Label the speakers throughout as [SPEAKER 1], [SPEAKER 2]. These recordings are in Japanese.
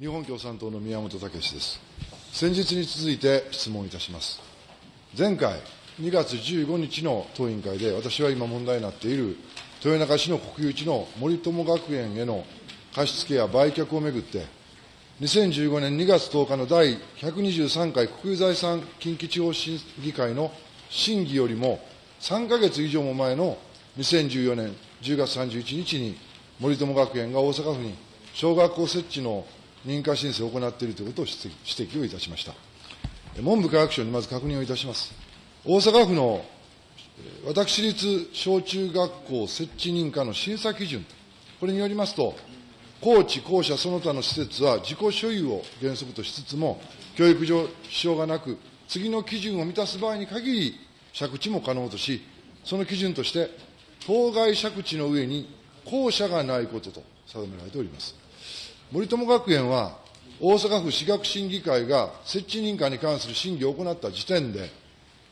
[SPEAKER 1] 日本共産党の宮本岳です。先日に続いて質問いたします。前回、2月15日の当委員会で、私は今問題になっている豊中市の国有地の森友学園への貸付や売却をめぐって、2015年2月10日の第123回国有財産近畿地方審議会の審議よりも3か月以上も前の2014年10月31日に森友学園が大阪府に小学校設置の認可申請を行っているということを指摘をいたしました。文部科学省にまず確認をいたします。大阪府の私立小中学校設置認可の審査基準、これによりますと、高知、校舎その他の施設は自己所有を原則としつつも、教育上支障がなく、次の基準を満たす場合に限り、借地も可能とし、その基準として、当該借地の上に校舎がないことと定められております。森友学園は、大阪府私学審議会が設置認可に関する審議を行った時点で、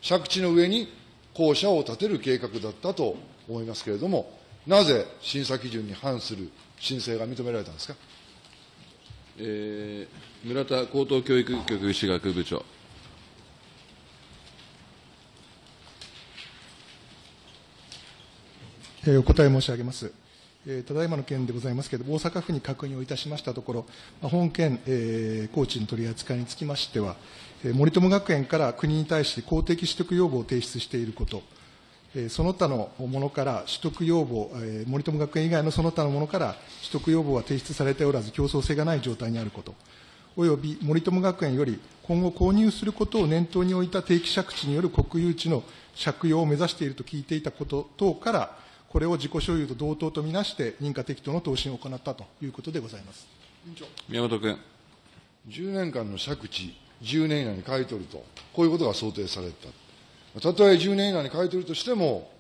[SPEAKER 1] 借地の上に校舎を建てる計画だったと思いますけれども、なぜ審査基準に反する申請が認められたんですか？
[SPEAKER 2] えー村田高等教育局私学部長。
[SPEAKER 3] えーお答え申し上げます。えーただいまの件でございますけれども、大阪府に確認をいたしましたところ、まあ本件、えー高知の取り扱いにつきましては、えー森友学園から国に対して公的取得要望を提出していること、えーその他のものから取得要望、えー森友学園以外のその他のものから取得要望は提出されておらず、競争性がない状態にあること、および森友学園より今後購入することを念頭に置いた定期借地による国有地の借用を目指していると聞いていたこと等から、これを自己所有と同等とみなして、認可適当の答申を行ったということでございます。
[SPEAKER 2] 宮本君。
[SPEAKER 1] 10年間の借地、10年以内に買い取ると、こういうことが想定された。たとえ10年以内に買い取るとしても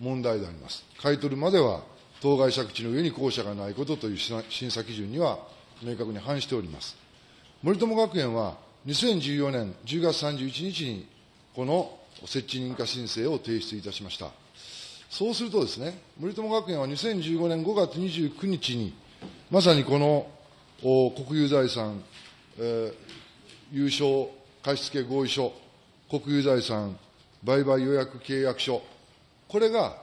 [SPEAKER 1] 問題であります。買い取るまでは、当該借地の上に校舎がないことという審査基準には明確に反しております。森友学園は2014年10月31日に、この設置認可申請を提出いたしました。そうするとですね、森友学園は2015年5月29日に、まさにこの国有財産、えー有償貸付合意書、国有財産売買予約契約書、これが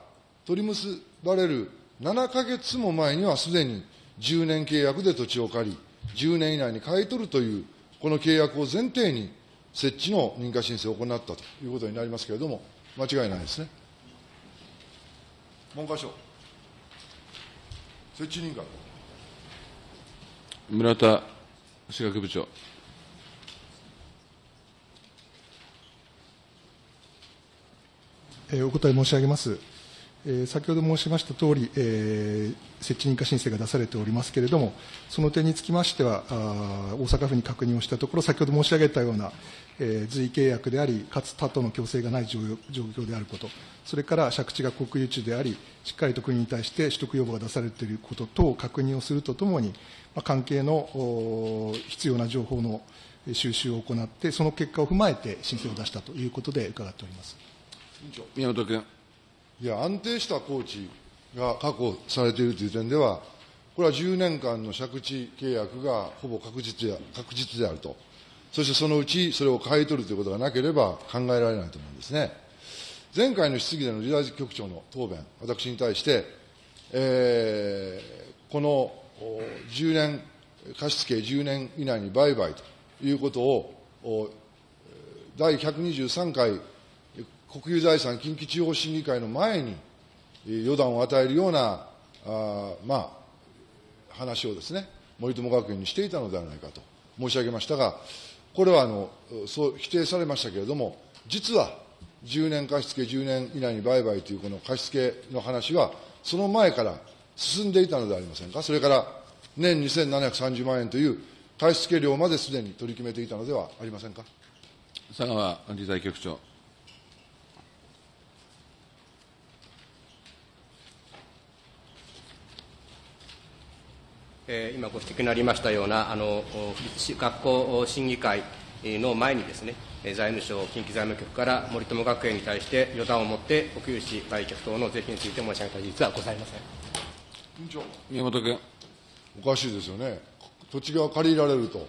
[SPEAKER 1] 取り結ばれる7か月も前にはすでに10年契約で土地を借り、10年以内に買い取るという、この契約を前提に設置の認可申請を行ったということになりますけれども、間違いないですね。文科省。設置認可。
[SPEAKER 2] 村田私学部長。
[SPEAKER 3] えーお答え申し上げます。え先ほど申しましたとおり、えー設置認可申請が出されておりますけれども、その点につきましては、あ大阪府に確認をしたところ、先ほど申し上げたような、えー随意契約であり、かつ他との強制がない状況であること、それから借地が国有地であり、しっかりと国に対して取得要望が出されていること等を確認をするとともに、まあ関係の必要な情報の収集を行って、その結果を踏まえて申請を出したということで伺っております。
[SPEAKER 2] 宮本君。
[SPEAKER 1] いや、安定した工地が確保されているという点では、これは10年間の借地契約がほぼ確実で確実であると、そしてそのうちそれを買い取るということがなければ考えられないと思うんですね。前回の質疑での理大局長の答弁、私に対して、えーこの10年、貸付10年以内に売買ということを、第123回国有財産近畿地方審議会の前に、予断を与えるような、あまあ、話をですね、森友学園にしていたのではないかと申し上げましたが、これはあのそう否定されましたけれども、実は10年貸付10年以内に売買というこの貸付の話は、その前から進んでいたのではありませんか、それから年2730万円という貸付料まですでに取り決めていたのではありませんか？
[SPEAKER 2] 佐川理財局長。
[SPEAKER 4] えー今ご指摘のありましたような、あのお学校審議会の前にですね、えー財務省近畿財務局から森友学園に対して予断を持って国有地売却等の是非について申し上げた事実はございません。
[SPEAKER 1] 委員長
[SPEAKER 2] 宮本君。
[SPEAKER 1] おかしいですよね。土地が借りられると、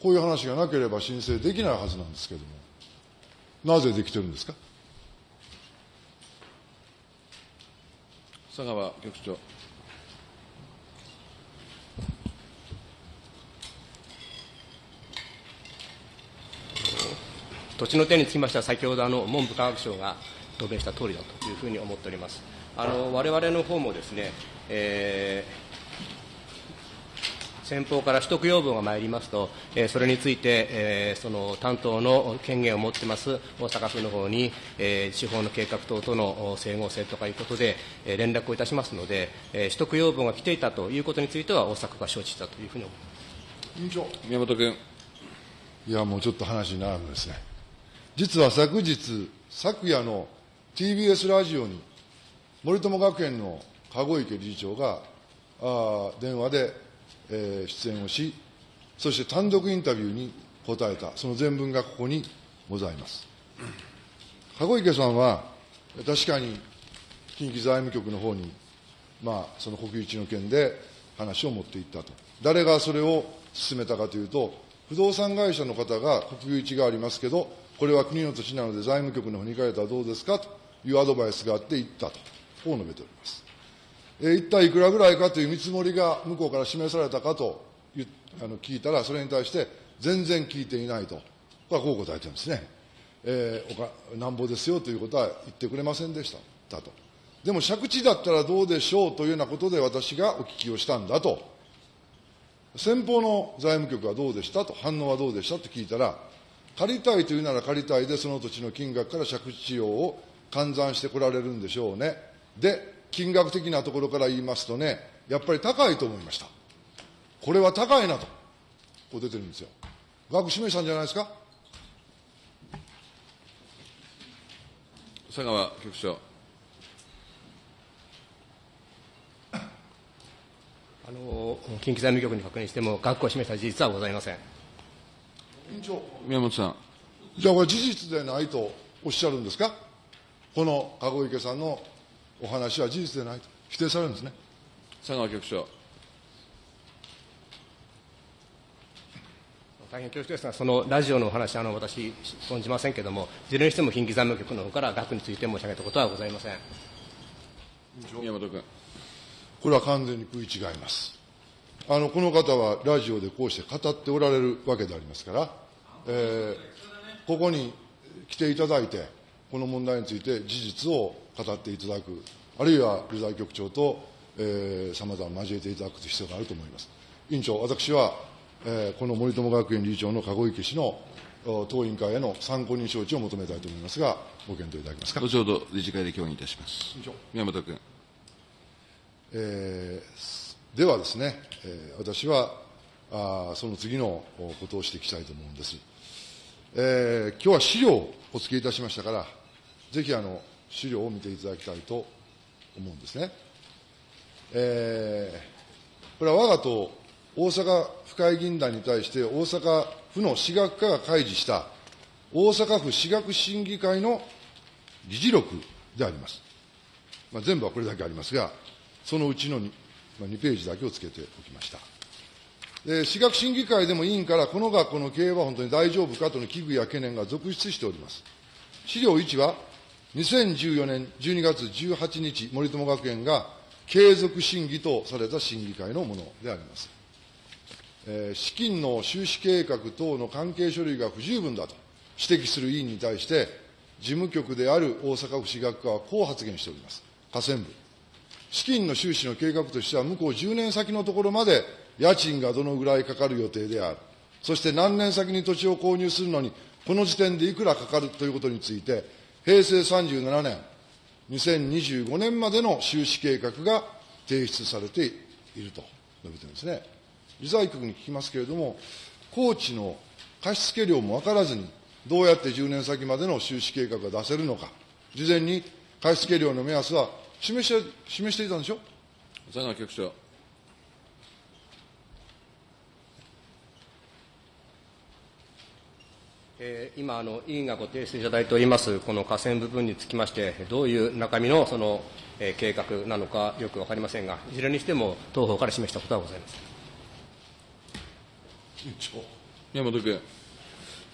[SPEAKER 1] こういう話がなければ申請できないはずなんですけれども、なぜできてるんですか？
[SPEAKER 2] 佐川局長。
[SPEAKER 4] 土地の点につきましては、先ほどあの文部科学省が答弁した通りだというふうに思っております。あの我々の方もですね、えー先方から取得要望が参りますと、えーそれについて、えーその担当の権限を持ってます大阪府の方に、えー地方の計画等とのお整合性とかいうことで、えー連絡をいたしますので、えー取得要望が来ていたということについては、大阪府が承知したというふうに思います。
[SPEAKER 1] 委員長。
[SPEAKER 2] 宮本君。
[SPEAKER 1] いや、もうちょっと話に並ぶんですね。実は昨日、昨夜の TBS ラジオに、森友学園の籠池理事長が、あ電話で、えー出演をし、そして単独インタビューに答えた、その全文がここにございます。籠池さんは、確かに近畿財務局の方に、まあ、その国有地の件で話を持っていったと。誰がそれを進めたかというと、不動産会社の方が国有地がありますけど、これは国の土地なので財務局の方に行かれたらどうですか？というアドバイスがあって行ったと、こう述べております。えー一体いくらぐらいかという見積もりが向こうから示されたかとあの聞いたら、それに対して全然聞いていないと、これはこう答えてるんですね。えーおかなんぼですよということは言ってくれませんでしただと。でも借地だったらどうでしょうというようなことで私がお聞きをしたんだと。先方の財務局はどうでした？と、反応はどうでした？と聞いたら、借りたいというなら借りたいで、その土地の金額から借地用を換算してこられるんでしょうね。で、金額的なところから言いますとね、やっぱり高いと思いました。これは高いなと、こう出てるんですよ。額示したんじゃないですか？
[SPEAKER 2] 佐川局長。
[SPEAKER 4] あの近畿財務局に確認しても、額を示した事実はございません。
[SPEAKER 1] 委員長。
[SPEAKER 2] 宮本さん。
[SPEAKER 1] じゃあこれ事実でないとおっしゃるんですか？この籠池さんのお話は事実でないと否定されるんですね。
[SPEAKER 2] 佐川局長。
[SPEAKER 4] 大変恐縮ですが、そのラジオのお話、あの私、存じませんけれども、いずれにしても近畿財務局の方から額について申し上げたことはございません。
[SPEAKER 2] 宮本君。
[SPEAKER 1] これは完全に食い違います。あの、この方はラジオでこうして語っておられるわけでありますから、えーここに来ていただいて、この問題について事実を語っていただく、あるいは理財局長とさまざま交えていただく必要があると思います。委員長、私は、えーこの森友学園理事長の籠池氏のお当委員会への参考人招致を求めたいと思いますが、ご検討いただけますか？
[SPEAKER 2] 後ほど理事会で協議いたします
[SPEAKER 1] 委員長。
[SPEAKER 2] 宮本君。
[SPEAKER 1] えーではですね、私はその次のことを指摘したいと思うんです。えー今日は資料をお付けいたしましたから、ぜひあの資料を見ていただきたいと思うんですね。えーこれは我が党大阪府会議員団に対して大阪府の私学課が開示した大阪府私学審議会の議事録であります。まあ、全部はこれだけありますが、そのうちの 2, ページだけをつけておきました。で私学審議会でも委員から、この学校の経営は本当に大丈夫かとの危惧や懸念が続出しております。資料1は、2014年12月18日、森友学園が継続審議とされた審議会のものであります。えー資金の収支計画等の関係書類が不十分だと指摘する委員に対して、事務局である大阪府私学課はこう発言しております。下線部。資金の収支の計画としては、向こう10年先のところまで家賃がどのぐらいかかる予定である。そして何年先に土地を購入するのに、この時点でいくらかかるということについて、平成37年、2025年までの収支計画が提出されていると述べてるんですね。理財局に聞きますけれども、高知の貸付量も分からずに、どうやって10年先までの収支計画が出せるのか、事前に貸付量の目安は示して示していたんでしょ？
[SPEAKER 2] 佐川局長。
[SPEAKER 4] えー今あの、委員がご提出いただいております、この河川部分につきまして、どういう中身のその、えー計画なのかよくわかりませんが、いずれにしても、当方から示したことはございます。
[SPEAKER 2] 宮本君。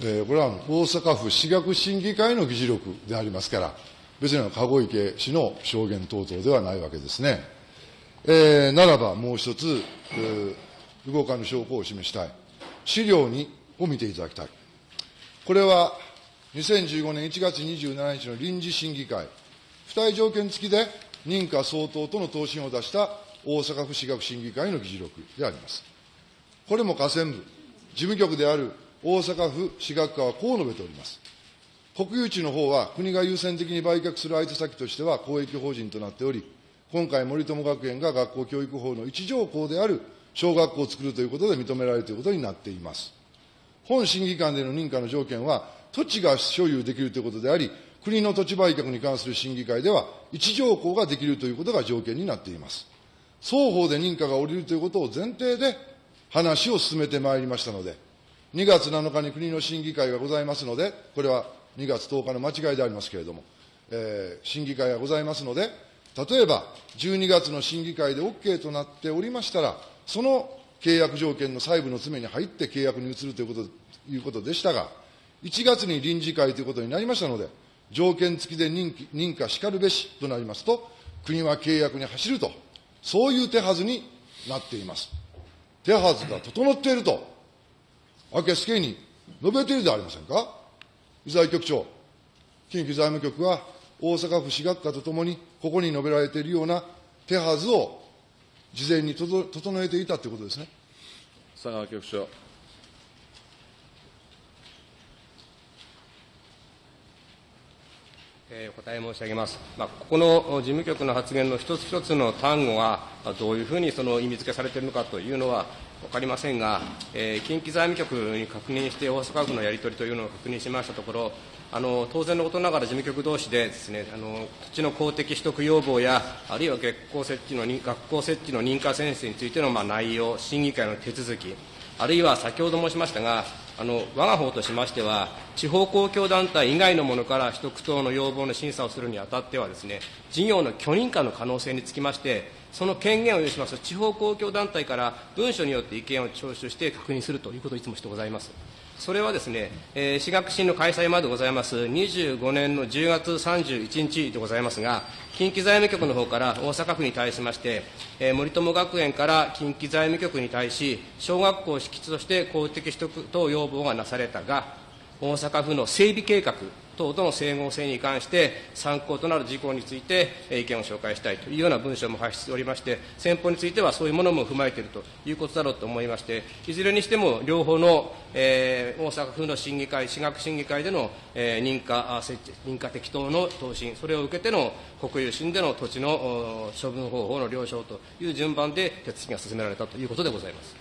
[SPEAKER 1] えーこれは大阪府私学審議会の議事録でありますから、別に籠池氏の証言等々ではないわけですね。えーならば、もう一つ、えー動かぬ証拠を示したい。資料にを見ていただきたい。これは、2015年1月27日の臨時審議会、付帯条件付きで認可相当との答申を出した大阪府私学審議会の議事録であります。これも河川部、事務局である大阪府私学課はこう述べております。国有地の方は国が優先的に売却する相手先としては公益法人となっており、今回森友学園が学校教育法の一条項である小学校を作るということで認められるということになっています。本審議官での認可の条件は、土地が所有できるということであり、国の土地売却に関する審議会では、一条項ができるということが条件になっています。双方で認可が下りるということを前提で話を進めてまいりましたので、2月7日に国の審議会がございますので、これは2月10日の間違いでありますけれども、えー審議会がございますので、例えば12月の審議会で OK となっておりましたら、その契約条件の細部の詰めに入って契約に移るというこということでしたが、1月に臨時会ということになりましたので、条件付きで認認可しかるべしとなりますと、国は契約に走ると、そういう手はずになっています。手はずが整っていると、明けすけに述べているではありませんか。財局長、近畿財務局は大阪府私学科とともに、ここに述べられているような手はずを事前に整えていたということですね。
[SPEAKER 2] 佐川局長。
[SPEAKER 4] えーお答え申し上げます。まあ、ここの事務局の発言の一つ一つの単語が、まあどういうふうにその意味付けされているのかというのは分かりませんが、えー近畿財務局に確認して、大阪府のやり取りというのを確認しましたところ、あの当然のことながら事務局同士でです、ね、あの土地の公的取得要望や、あるいは学校設置の認学校設置の認可宣誓についてのまあ内容、審議会の手続き、あるいは先ほど申しましたが、あの我が方としましては、地方公共団体以外のものから取得等の要望の審査をするにあたってはです、ね、事業の許認可の可能性につきまして、その権限を有します地方公共団体から文書によって意見を聴取して確認するということをいつもしてございます。それはですね、えー、私学審の開催までございます。25年の10月31日でございますが、近畿財務局の方から大阪府に対しまして、えー森友学園から近畿財務局に対し、小学校敷地として公的取得等要望がなされたが、大阪府の整備計画等との整合性に関して、参考となる事項についてえー意見を紹介したいというような文書も発出しておりまして、先方についてはそういうものも踏まえているということだろうと思いまして、いずれにしても両方の、えー大阪府の審議会、私学審議会での、えー認可あ設置、認可適当の答申、それを受けての国有審での土地のお処分方法の了承という順番で手続きが進められたということでございます。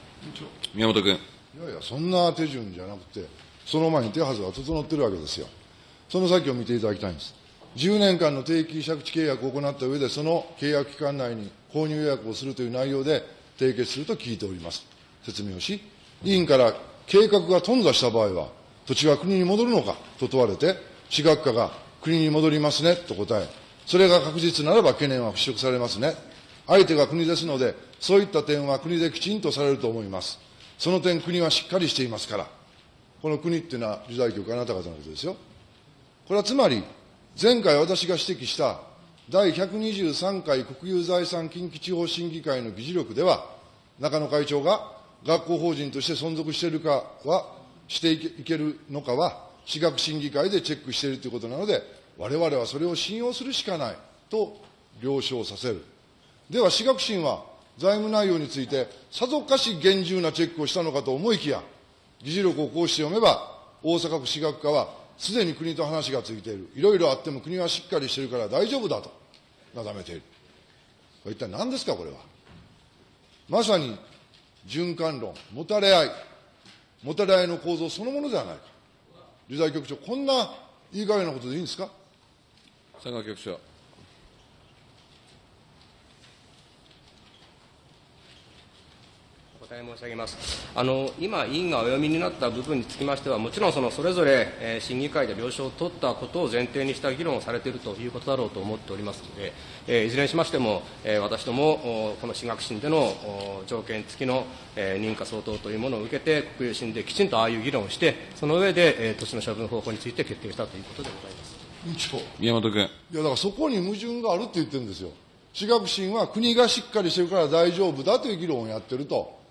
[SPEAKER 2] 宮本君。
[SPEAKER 1] いやいや、そんな手順じゃなくて、その前に手はずが整ってるわけですよ。その先を見ていただきたいんです。10年間の定期借地契約を行った上で、その契約期間内に購入予約をするという内容で締結すると聞いております。説明をし、委員から計画が頓挫した場合は、土地は国に戻るのかと問われて、私学課が国に戻りますねと答え、それが確実ならば懸念は払拭されますね。相手が国ですので、そういった点は国できちんとされると思います。その点、国はしっかりしていますから。この国っていうのは、時代局あなた方のことですよ。これはつまり、前回私が指摘した第123回国有財産近畿地方審議会の議事録では、中野会長が学校法人として存続しているかは、していけるのかは、私学審議会でチェックしているということなので、我々はそれを信用するしかないと了承させる。では、私学審は財務内容について、さぞかし厳重なチェックをしたのかと思いきや、議事録をこうして読めば、大阪府私学課は、すでに国と話がついている。いろいろあっても国はしっかりしているから大丈夫だと、なだめている。これ一体何ですか、これは。まさに、循環論、もたれ合い、もたれ合いの構造そのものではないか。理財局長、こんないい加減なことでいいんですか？
[SPEAKER 2] 佐川局長。
[SPEAKER 4] お答答え申し上げます。あの今、委員がお読みになった部分につきましては、もちろんそのそれぞれ、えー審議会で了承を取ったことを前提にした議論をされているということだろうと思っておりますので、えーいずれにしましても、えー私ども、おこの私学審でのお条件付きの、えー認可相当というものを受けて、国有審できちんとああいう議論をして、その上で、えー土地の処分方法について決定したということでございます。
[SPEAKER 1] 委員長。
[SPEAKER 2] 宮本君。
[SPEAKER 1] いや、だからそこに矛盾があるって言ってるんですよ。私学審は国がしっかりしてるから大丈夫だという議論をやってると。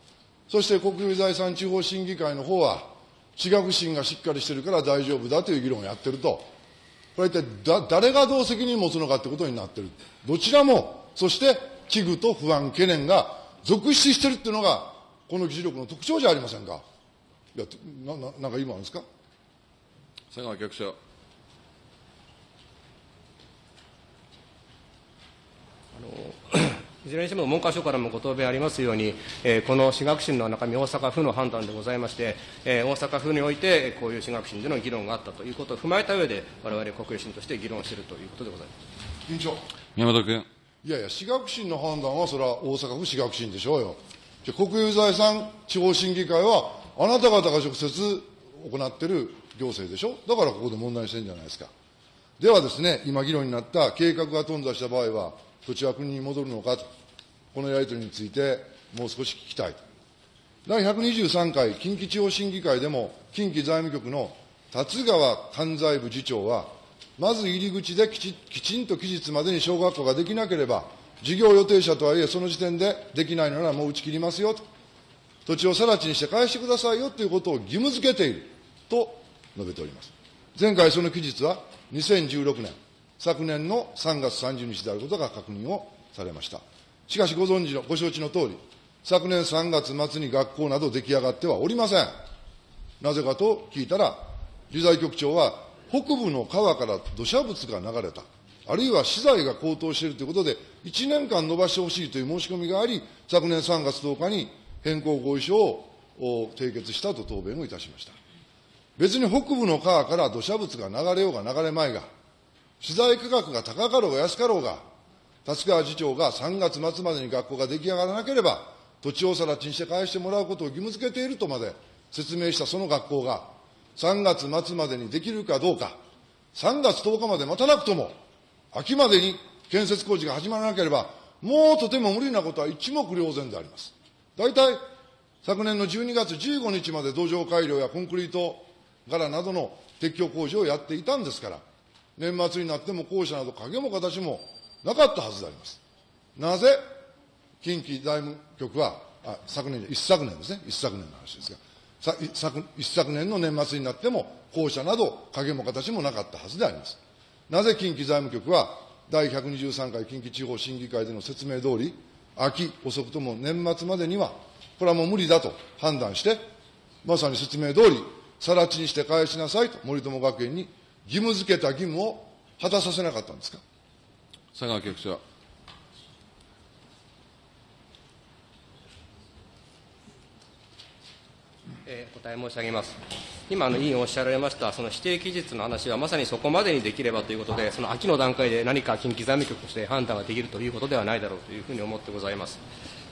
[SPEAKER 1] そして国有財産地方審議会の方は、私学審がしっかりしてるから大丈夫だという議論をやってると。これ一体だ、誰がどう責任を持つのかってことになってる。どちらも、そして危惧と不安、懸念が続出してるっていうのが、この議事録の特徴じゃありませんか。いや、な、ななんか今あるんですか？
[SPEAKER 2] 佐川局長。
[SPEAKER 4] いずれにしても文科省からもご答弁ありますように、えーこの私学審の中身、大阪府の判断でございまして、えー大阪府において、こういう私学審での議論があったということを踏まえた上で、われわれ国有審として議論しているということでございます。
[SPEAKER 1] 委員長。
[SPEAKER 2] 宮本君。
[SPEAKER 1] いやいや、私学審の判断は、それは大阪府私学審でしょうよ。じゃ国有財産地方審議会は、あなた方が直接行っている行政でしょ？だからここで問題にしてるんじゃないですか。ではですね、今議論になった計画が頓挫した場合は、土地は国に戻るのかと、このやり取りについて、もう少し聞きたいと。第123回近畿地方審議会でも、近畿財務局の達川関西部次長は、まず入り口できちきちんと期日までに小学校ができなければ、事業予定者とはいえ、その時点でできないのならもう打ち切りますよと、土地を更地にして返してくださいよということを義務付けていると述べております。前回その期日は2016年、昨年の3月30日であることが確認をされました。しかしご存知の、ご承知の通り、昨年3月末に学校など出来上がってはおりません。なぜかと聞いたら、理財局長は、北部の川から土砂物が流れた、あるいは資材が高騰しているということで、1年間延ばしてほしいという申し込みがあり、昨年3月10日に変更合意書を締結したと答弁をいたしました。別に北部の川から土砂物が流れようが流れまいが、資材価格が高かろうが安かろうが、達川次長が3月末までに学校が出来上がらなければ、土地を更地にして返してもらうことを義務付けているとまで説明したその学校が、3月末までにできるかどうか、3月10日まで待たなくとも、秋までに建設工事が始まらなければ、もうとても無理なことは一目瞭然であります。大体、昨年の12月15日まで土壌改良やコンクリート柄などの撤去工事をやっていたんですから、年末になっても校舎など影も形もなかったはずであります。なぜ、近畿財務局は、あ昨年、一昨年ですね、一昨年の話ですが、さ一昨一昨年の年末になっても、校舎など影も形もなかったはずであります。なぜ？近畿財務局は、第123回近畿地方審議会での説明通り、秋、遅くとも年末までには、これはもう無理だと判断して、まさに説明通り、更地にして返しなさいと森友学園に義務付けた義務を果たさせなかったんですか？
[SPEAKER 2] 佐川局長。
[SPEAKER 4] えーお答え申し上げます。今、あの委員おっしゃられました、その指定期日の話は、まさにそこまでにできればということで、その秋の段階で何か近畿財務局として判断ができるということではないだろうというふうに思ってございます。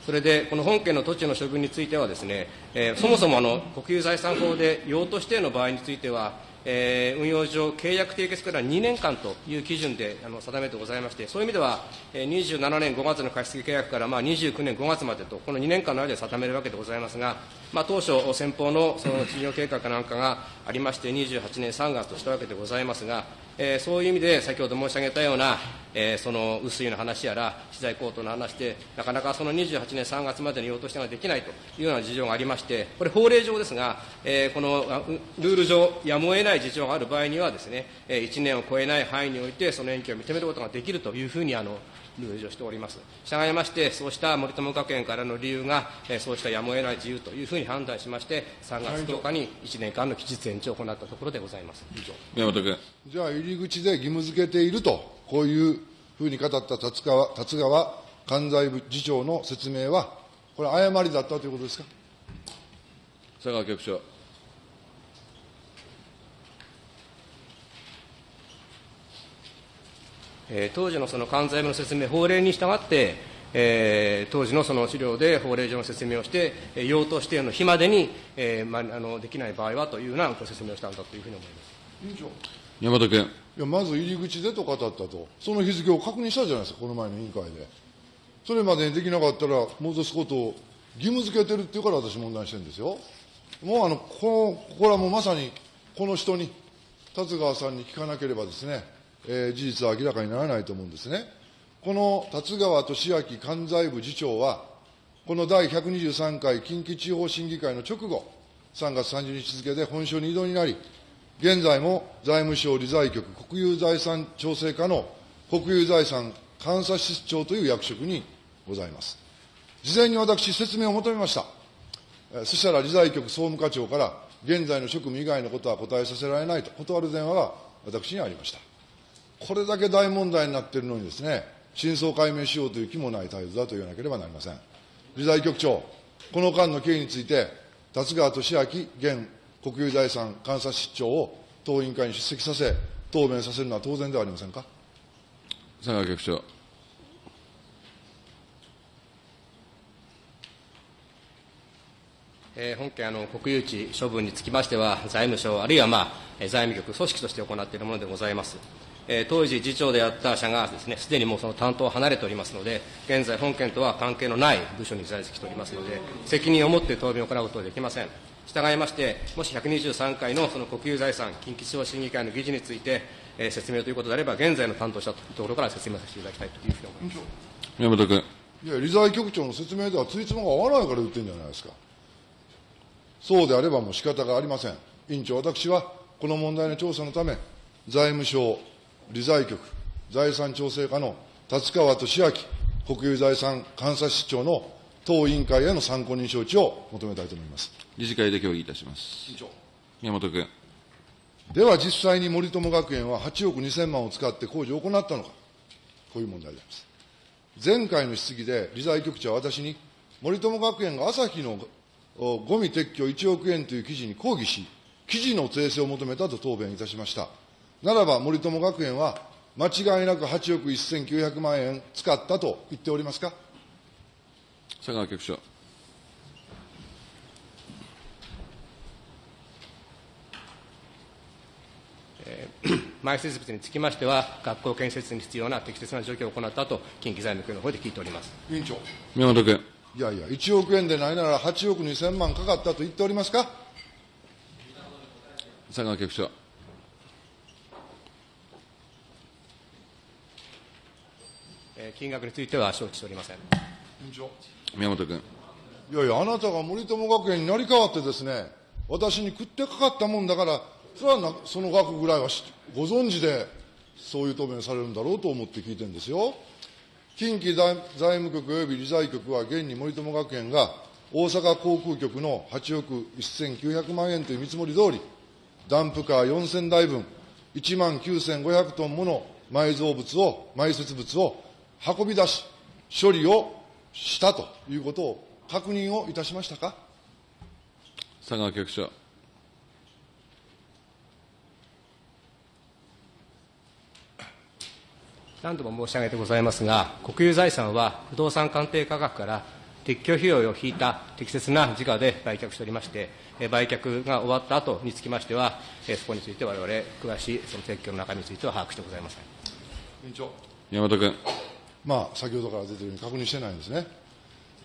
[SPEAKER 4] それで、この本件の土地の処分についてはですね、えーそもそもあの国有財産法で用途指定の場合については、えー運用上、契約締結から2年間という基準であの定めてございまして、そういう意味では、えー27年5月の貸付契約から、まあ、29年5月までと、この2年間の間で定めるわけでございますが、まあ、当初、先方のその事業計画なんかがありまして、28年3月としたわけでございますが、えーそういう意味で、先ほど申し上げたような、えーその薄いの話やら、資材高騰の話で、なかなかその28年3月までに用途してができないというような事情がありまして、これ、法令上ですが、えーこのルール上、やむを得ない事情がある場合にはですね、1年を超えない範囲において、その延期を認めることができるというふうにあのルール上しております。従いまして、そうした森友学園からの理由が、えーそうしたやむを得ない自由というふうに判断しまして、3月10日に1年間の期日延長を行ったところでございます。
[SPEAKER 2] 宮本君。
[SPEAKER 1] じゃあ、入り口で義務付けていると、こういうふうに語った達川達川関西部次長の説明は、これ、誤りだったということですか？
[SPEAKER 2] 佐川局長。
[SPEAKER 4] えー当時のその関西部の説明、法令に従って、えー当時のその資料で法令上の説明をして、えー用途指定の日までに、えーまあ、あのできない場合はというようなご説明をしたんだというふうに思います。
[SPEAKER 1] 委員長。
[SPEAKER 2] 宮本君。
[SPEAKER 1] いや、まず入り口でと語ったと、その日付を確認したじゃないですか、この前の委員会で。それまでにできなかったら、戻すことを義務付けてるっていうから私問題してるんですよ。もうあの、この、これはもうまさに、この人に、達川さんに聞かなければですね、えー事実は明らかにならないと思うんですね。この達川俊明関西部次長は、この第123回近畿地方審議会の直後、3月30日付で本省に異動になり、現在も財務省理財局国有財産調整課の国有財産監査室長という役職にございます。事前に私、説明を求めました。そしたら理財局総務課長から、現在の職務以外のことは答えさせられないと断る電話が私にありました。これだけ大問題になっているのにですね、真相解明しようという気もない態度だと言わなければなりません。理財局長、この間の経緯について、達川俊明現国有財産監査室長を当委員会に出席させ、答弁させるのは当然ではありませんか？
[SPEAKER 2] 佐川局長。
[SPEAKER 4] えー本件あの、国有地処分につきましては、財務省、あるいは、まあ、えー財務局、組織として行っているものでございます。えー当時、次長であった社がですね、すでにもうその担当を離れておりますので、現在、本件とは関係のない部署に在籍しておりますので、責任を持って答弁を行うことはできません。従いまして、もし123回のその国有財産近畿地方審議会の議事について、えー説明ということであれば、現在の担当者というところから説明させていただきたいというふうに思います。
[SPEAKER 2] 宮本君。
[SPEAKER 1] いや、理財局長の説明ではついつまが合わないから言ってるんじゃないですか。そうであればもう仕方がありません。委員長、私はこの問題の調査のため、財務省、理財局、財産調整課の達川俊明国有財産監査室長の当委員会への参考人招致を求めたいと思います。
[SPEAKER 2] 理事会で協議いたします。宮本君。
[SPEAKER 1] では実際に森友学園は8億2000万を使って工事を行ったのか、こういう問題であります。前回の質疑で理財局長は私に、森友学園が朝日のおゴミ撤去1億円という記事に抗議し、記事の訂正を求めたと答弁いたしました。ならば森友学園は、間違いなく8億1900万円使ったと言っておりますか？
[SPEAKER 2] 佐川局長。
[SPEAKER 4] 埋設物につきましては、学校建設に必要な適切な状況を行ったと、近畿財務局の方で聞いております。
[SPEAKER 1] 委員長。
[SPEAKER 2] 宮本君。
[SPEAKER 1] いやいや、1億円でないなら8億2000万かかったと言っておりますか？
[SPEAKER 2] 佐川局長。
[SPEAKER 4] えー金額については承知しておりません。
[SPEAKER 2] 宮本君。
[SPEAKER 1] いやいや、あなたが森友学園になり変わってですね、私に食ってかかったもんだから、それはなその額ぐらいはしご存知で、そういう答弁されるんだろうと思って聞いてるんですよ。近畿財財務局及び理財局は現に森友学園が大阪航空局の8億1900万円という見積もり通り、ダンプカー4000台分、1万9500トンもの埋蔵物を、埋設物を運び出し、処理をしたということを確認をいたしましたか？
[SPEAKER 2] 佐川局長。
[SPEAKER 4] 何度も申し上げてございますが、国有財産は不動産鑑定価格から撤去費用を引いた適切な時価で売却しておりまして、えー売却が終わった後につきましては、えーそこについて我々、詳しいその撤去の中身については把握してございません。
[SPEAKER 1] 委員長。
[SPEAKER 2] 宮本君。
[SPEAKER 1] まあ、先ほどから出ているように確認してないんですね。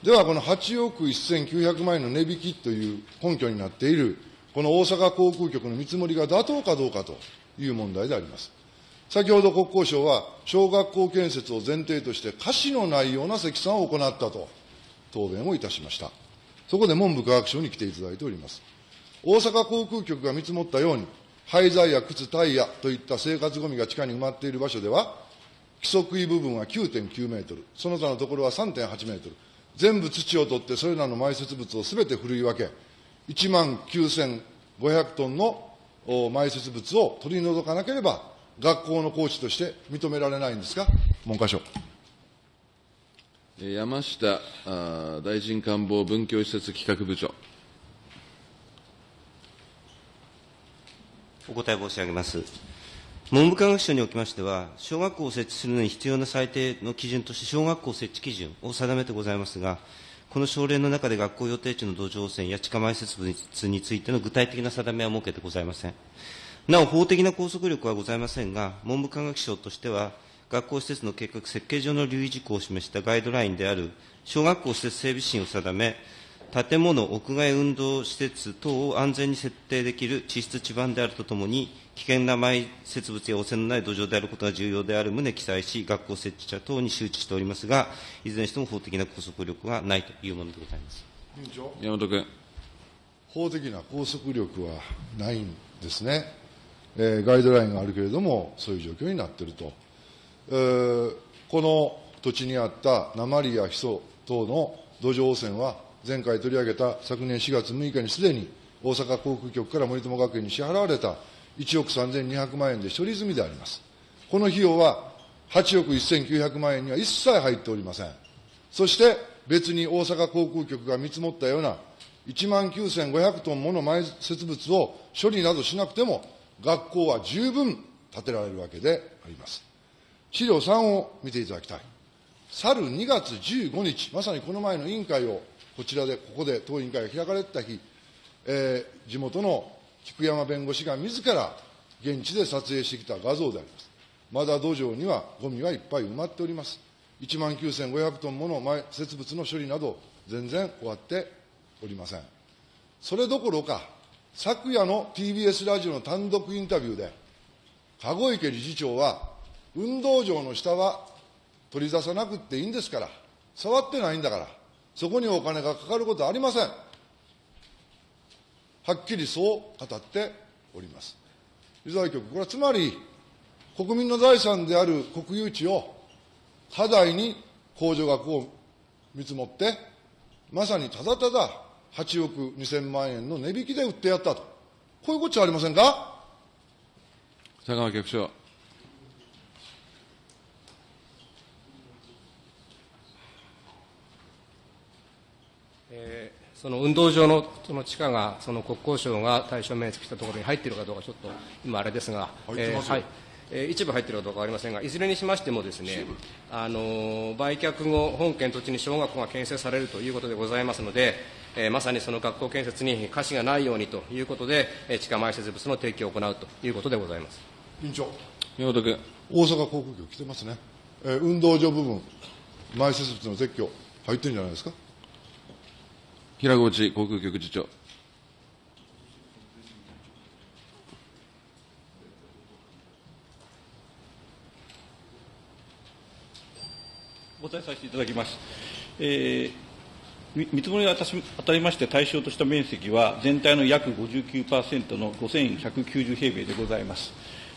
[SPEAKER 1] では、この8億1900万円の値引きという根拠になっている、この大阪航空局の見積もりが妥当かどうかという問題であります。先ほど国交省は、小学校建設を前提として、瑕疵のないような積算を行ったと答弁をいたしました。そこで文部科学省に来ていただいております。大阪航空局が見積もったように、廃材や靴、タイヤといった生活ゴミが地下に埋まっている場所では、規則位部分は9.9メートル、その他のところは3.8メートル、全部土を取ってそれらの埋設物をすべてふるい分け、1万9500トンのお埋設物を取り除かなければ、学校のコーチとして認められないんですか、文科省。
[SPEAKER 2] えー山下大臣官房文教施設企画部長。
[SPEAKER 5] お答え申し上げます。文部科学省におきましては、小学校を設置するのに必要な最低の基準として、小学校設置基準を定めてございますが、この省令の中で学校予定地の土壌汚染や地下埋設物についての具体的な定めは設けてございません。なお、法的な拘束力はございませんが、文部科学省としては、学校施設の計画設計上の留意事項を示したガイドラインである、小学校施設整備指針を定め、建物、屋外運動施設等を安全に設定できる地質地盤であるとともに、危険な埋設物や汚染のない土壌であることが重要である旨記載し、学校設置者等に周知しておりますが、いずれにしても法的な拘束力はないというものでございます。
[SPEAKER 1] 委員長
[SPEAKER 2] 山本君。
[SPEAKER 1] 法的な拘束力はないんですね、えーガイドラインがあるけれども、そういう状況になっていると、えーこの土地にあった鉛やヒ素等の土壌汚染は、前回取り上げた昨年4月6日にすでに大阪航空局から森友学園に支払われた1億3200万円で処理済みであります。この費用は8億1900万円には一切入っておりません。そして別に大阪航空局が見積もったような1万9500トンもの埋設物を処理などしなくても、学校は十分建てられるわけであります。資料3を見ていただきたい。去る2月15日、まさにこの前の委員会を、こちらで、ここで当委員会が開かれた日、えー地元の菊山弁護士が自ら現地で撮影してきた画像であります。まだ土壌にはゴミはいっぱい埋まっております。1万9500トンもの埋設物の処理など、全然終わっておりません。それどころか、昨夜の TBS ラジオの単独インタビューで、籠池理事長は、運動場の下は取り出さなくていいんですから、触ってないんだから、そこにお金がかかることはありません。はっきりそう語っております。理財局、これはつまり、国民の財産である国有地を過大に控除額を見積もって、まさにただただ8億2000万円の値引きで売ってやったと。こういうこっちゃありませんか？
[SPEAKER 2] 佐川局長。
[SPEAKER 4] えーその運動場のその地下が、その国交省が対象面積したところに入っているかどうか、ちょっと今、あれですが、
[SPEAKER 1] 入ってますよ
[SPEAKER 4] はいえー一部入っているかどうかわかりませんが、いずれにしましてもですね、あのー売却後、本県土地に小学校が建設されるということでございますので、えーまさにその学校建設に瑕疵がないようにということで、えー地下埋設物の提供を行うということでございます。
[SPEAKER 1] 委員長。
[SPEAKER 2] 山本君。
[SPEAKER 1] 大阪航空局来てますね。えー運動場部分、埋設物の撤去、入ってるんじゃないですか？
[SPEAKER 2] 平河内航空局次長。
[SPEAKER 6] お答えさせていただきます。えー見積もりが当たりまして対象とした面積は、全体の約59%の5190平米でございます。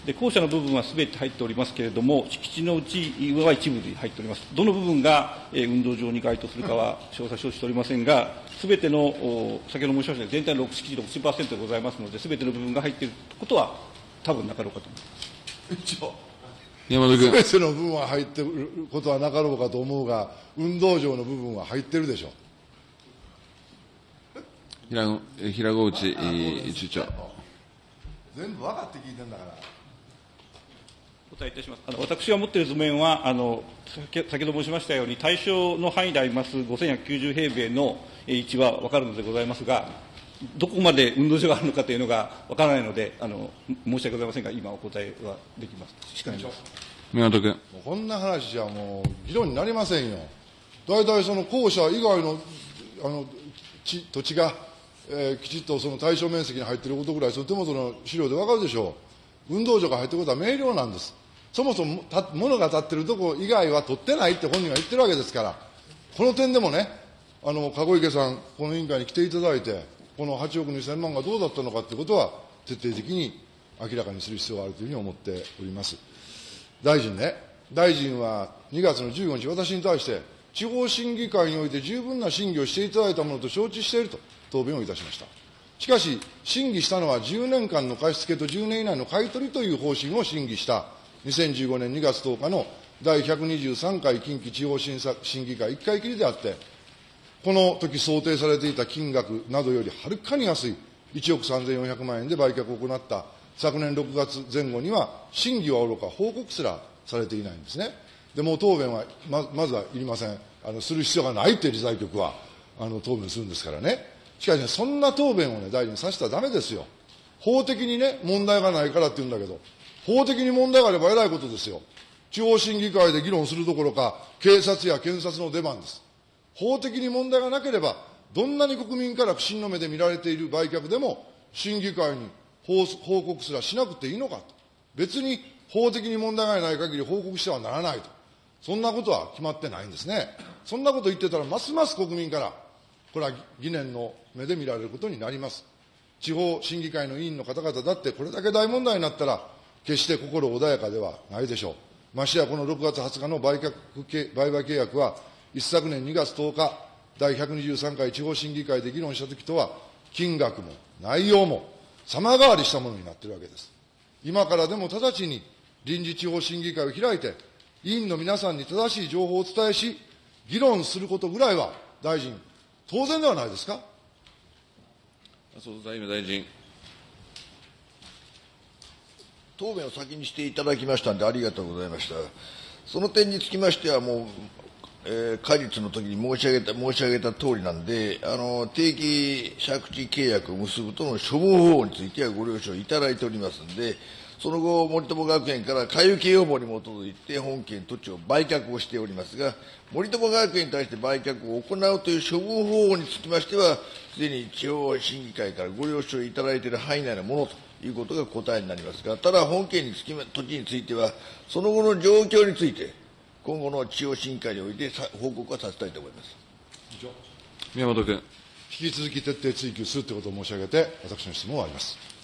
[SPEAKER 6] で校舎の部分はすべて入っておりますけれども、敷地のうちは一部で入っております。どの部分が、えー運動場に該当するかは詳細承知しておりませんが、すべての、お先ほど申しましたように全体の6敷地60%でございますので、すべての部分が入っていることは、多分なかろうかと思います。
[SPEAKER 2] 山本君。
[SPEAKER 1] すべての部分は入ってることはなかろうかと思うが、運動場の部分は入ってるでしょう。
[SPEAKER 2] 平平河内えー次長。
[SPEAKER 1] 全部分かって聞いてんだから。
[SPEAKER 6] お答えいたします。あの私が持っている図面は、あの先先ほど申しましたように、対象の範囲であります5190平米のえー位置は分かるのでございますが、どこまで運動場があるのかというのが分からないので、あの申し訳ございませんが、今お答えはできます。しかします。
[SPEAKER 2] 宮本君。
[SPEAKER 1] こんな話じゃもう議論になりませんよ。大体その校舎以外のあの地土地が、えーきちっとその対象面積に入っていることぐらい、その手元の資料でわかるでしょう。運動場が入ってることは明瞭なんです。そもそも物が立ってるとこ以外は取ってないって本人が言ってるわけですから、この点でもね、あの、籠池さん、この委員会に来ていただいて、この8億2000万がどうだったのかということは、徹底的に明らかにする必要があるというふうに思っております。大臣ね、大臣は2月の15日、私に対して、地方審議会において十分な審議をしていただいたものと承知していると答弁をいたしました。しかし、審議したのは10年間の貸付と10年以内の買い取りという方針を審議した2015年2月10日の第123回近畿地方審査審議会1回きりであって、この時想定されていた金額などよりはるかに安い1億3400万円で売却を行った昨年6月前後には、審議はおろか報告すらされていないんですね。でも答弁はままずはいりません。あのする必要がないって理財局はあの答弁するんですからね。しかしね、そんな答弁をね、大臣にさせたらダメですよ。法的にね、問題がないからって言うんだけど、法的に問題があれば偉いことですよ。地方審議会で議論するどころか、警察や検察の出番です。法的に問題がなければ、どんなに国民から不信の目で見られている売却でも、審議会に報告すらしなくていいのかと。別に法的に問題がない限り報告してはならないと。そんなことは決まってないんですね。そんなこと言ってたら、ますます国民から、これは疑念の目で見られることになります。地方審議会の委員の方々だって、これだけ大問題になったら、決して心穏やかではないでしょう。ましてやこの6月20日の売却売買契約は、一昨年2月10日、第123回地方審議会で議論したときとは、金額も内容も様変わりしたものになっているわけです。今からでも直ちに臨時地方審議会を開いて、委員の皆さんに正しい情報をお伝えし、議論することぐらいは、大臣、当然ではないですか？
[SPEAKER 2] 麻生財務大臣。
[SPEAKER 7] 答弁を先にしていただきましたんで、ありがとうございました。その点につきましては、もう、えー、果実の時に申し上げた、申し上げた通りなんで、あの、定期借地契約を結ぶとの処分方法についてはご了承いただいておりますんで、その後、森友学園から買受要望に基づいて本件土地を売却をしておりますが、森友学園に対して売却を行うという処分方法につきましては、すでに地方審議会からご了承いただいている範囲内のものということが答えになりますが、ただ本件につき土地については、その後の状況について、今後の地方審議会において報告はさせたいと思います。
[SPEAKER 2] 宮本君。
[SPEAKER 1] 引き続き徹底追及するということを申し上げて、私の質問を終わります。